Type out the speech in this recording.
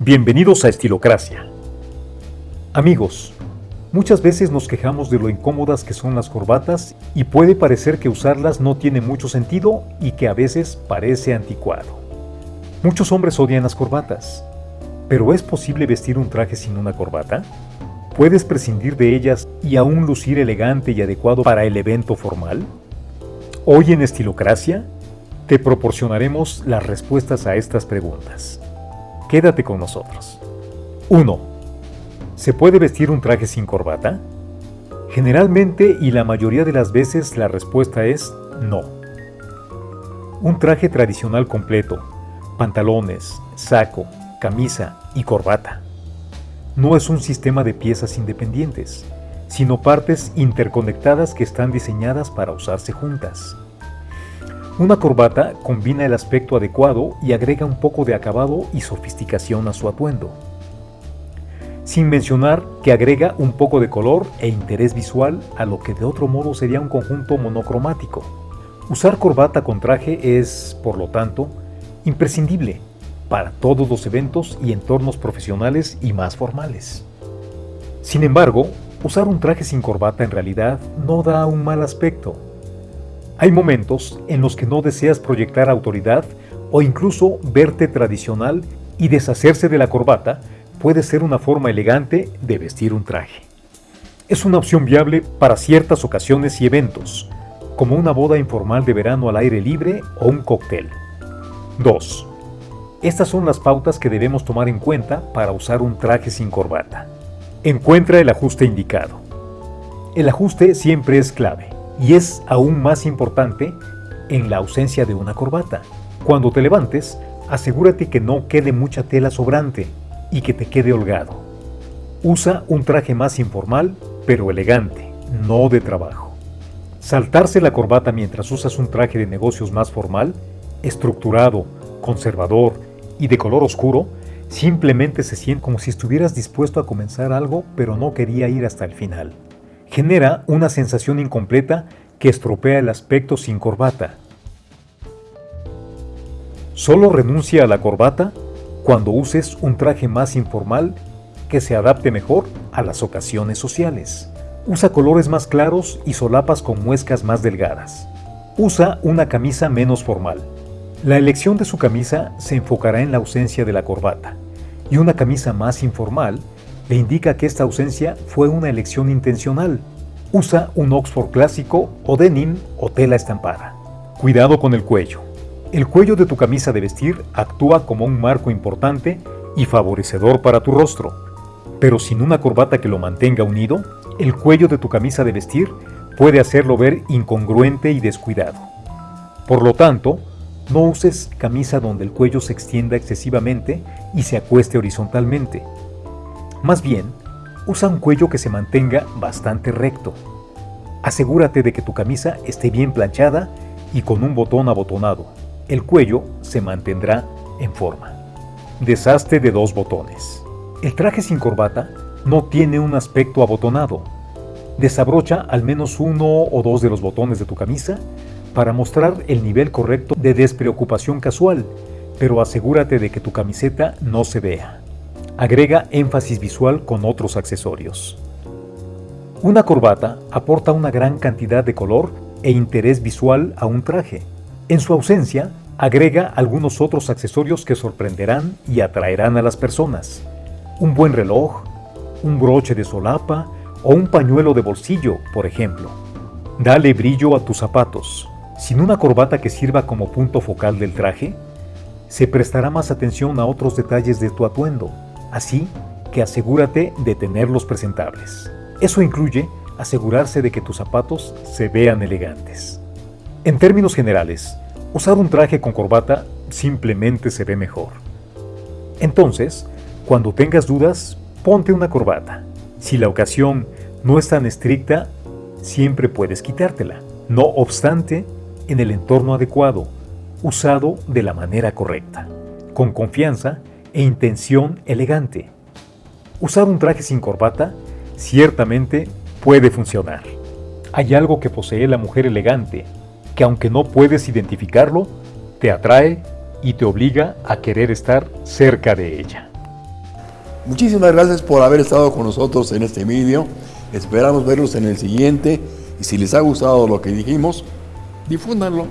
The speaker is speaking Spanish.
Bienvenidos a Estilocracia. Amigos, muchas veces nos quejamos de lo incómodas que son las corbatas y puede parecer que usarlas no tiene mucho sentido y que a veces parece anticuado. Muchos hombres odian las corbatas, pero ¿es posible vestir un traje sin una corbata? ¿Puedes prescindir de ellas y aún lucir elegante y adecuado para el evento formal? Hoy en Estilocracia te proporcionaremos las respuestas a estas preguntas. Quédate con nosotros. 1. ¿Se puede vestir un traje sin corbata? Generalmente y la mayoría de las veces la respuesta es no. Un traje tradicional completo, pantalones, saco, camisa y corbata. No es un sistema de piezas independientes, sino partes interconectadas que están diseñadas para usarse juntas. Una corbata combina el aspecto adecuado y agrega un poco de acabado y sofisticación a su atuendo. Sin mencionar que agrega un poco de color e interés visual a lo que de otro modo sería un conjunto monocromático. Usar corbata con traje es, por lo tanto, imprescindible para todos los eventos y entornos profesionales y más formales. Sin embargo, usar un traje sin corbata en realidad no da un mal aspecto hay momentos en los que no deseas proyectar autoridad o incluso verte tradicional y deshacerse de la corbata puede ser una forma elegante de vestir un traje. Es una opción viable para ciertas ocasiones y eventos, como una boda informal de verano al aire libre o un cóctel. 2. Estas son las pautas que debemos tomar en cuenta para usar un traje sin corbata. Encuentra el ajuste indicado. El ajuste siempre es clave y es aún más importante en la ausencia de una corbata. Cuando te levantes, asegúrate que no quede mucha tela sobrante y que te quede holgado. Usa un traje más informal, pero elegante, no de trabajo. Saltarse la corbata mientras usas un traje de negocios más formal, estructurado, conservador y de color oscuro, simplemente se siente como si estuvieras dispuesto a comenzar algo pero no quería ir hasta el final genera una sensación incompleta que estropea el aspecto sin corbata. Solo renuncia a la corbata cuando uses un traje más informal que se adapte mejor a las ocasiones sociales. Usa colores más claros y solapas con muescas más delgadas. Usa una camisa menos formal. La elección de su camisa se enfocará en la ausencia de la corbata, y una camisa más informal le indica que esta ausencia fue una elección intencional. Usa un Oxford clásico o denim o tela estampada. Cuidado con el cuello. El cuello de tu camisa de vestir actúa como un marco importante y favorecedor para tu rostro. Pero sin una corbata que lo mantenga unido, el cuello de tu camisa de vestir puede hacerlo ver incongruente y descuidado. Por lo tanto, no uses camisa donde el cuello se extienda excesivamente y se acueste horizontalmente. Más bien, usa un cuello que se mantenga bastante recto. Asegúrate de que tu camisa esté bien planchada y con un botón abotonado. El cuello se mantendrá en forma. Desastre de dos botones. El traje sin corbata no tiene un aspecto abotonado. Desabrocha al menos uno o dos de los botones de tu camisa para mostrar el nivel correcto de despreocupación casual, pero asegúrate de que tu camiseta no se vea. Agrega énfasis visual con otros accesorios. Una corbata aporta una gran cantidad de color e interés visual a un traje. En su ausencia, agrega algunos otros accesorios que sorprenderán y atraerán a las personas. Un buen reloj, un broche de solapa o un pañuelo de bolsillo, por ejemplo. Dale brillo a tus zapatos. Sin una corbata que sirva como punto focal del traje, se prestará más atención a otros detalles de tu atuendo, Así que asegúrate de tenerlos presentables. Eso incluye asegurarse de que tus zapatos se vean elegantes. En términos generales, usar un traje con corbata simplemente se ve mejor. Entonces, cuando tengas dudas, ponte una corbata. Si la ocasión no es tan estricta, siempre puedes quitártela. No obstante, en el entorno adecuado, usado de la manera correcta. Con confianza e intención elegante. Usar un traje sin corbata ciertamente puede funcionar. Hay algo que posee la mujer elegante, que aunque no puedes identificarlo, te atrae y te obliga a querer estar cerca de ella. Muchísimas gracias por haber estado con nosotros en este vídeo. Esperamos verlos en el siguiente y si les ha gustado lo que dijimos, difúndanlo.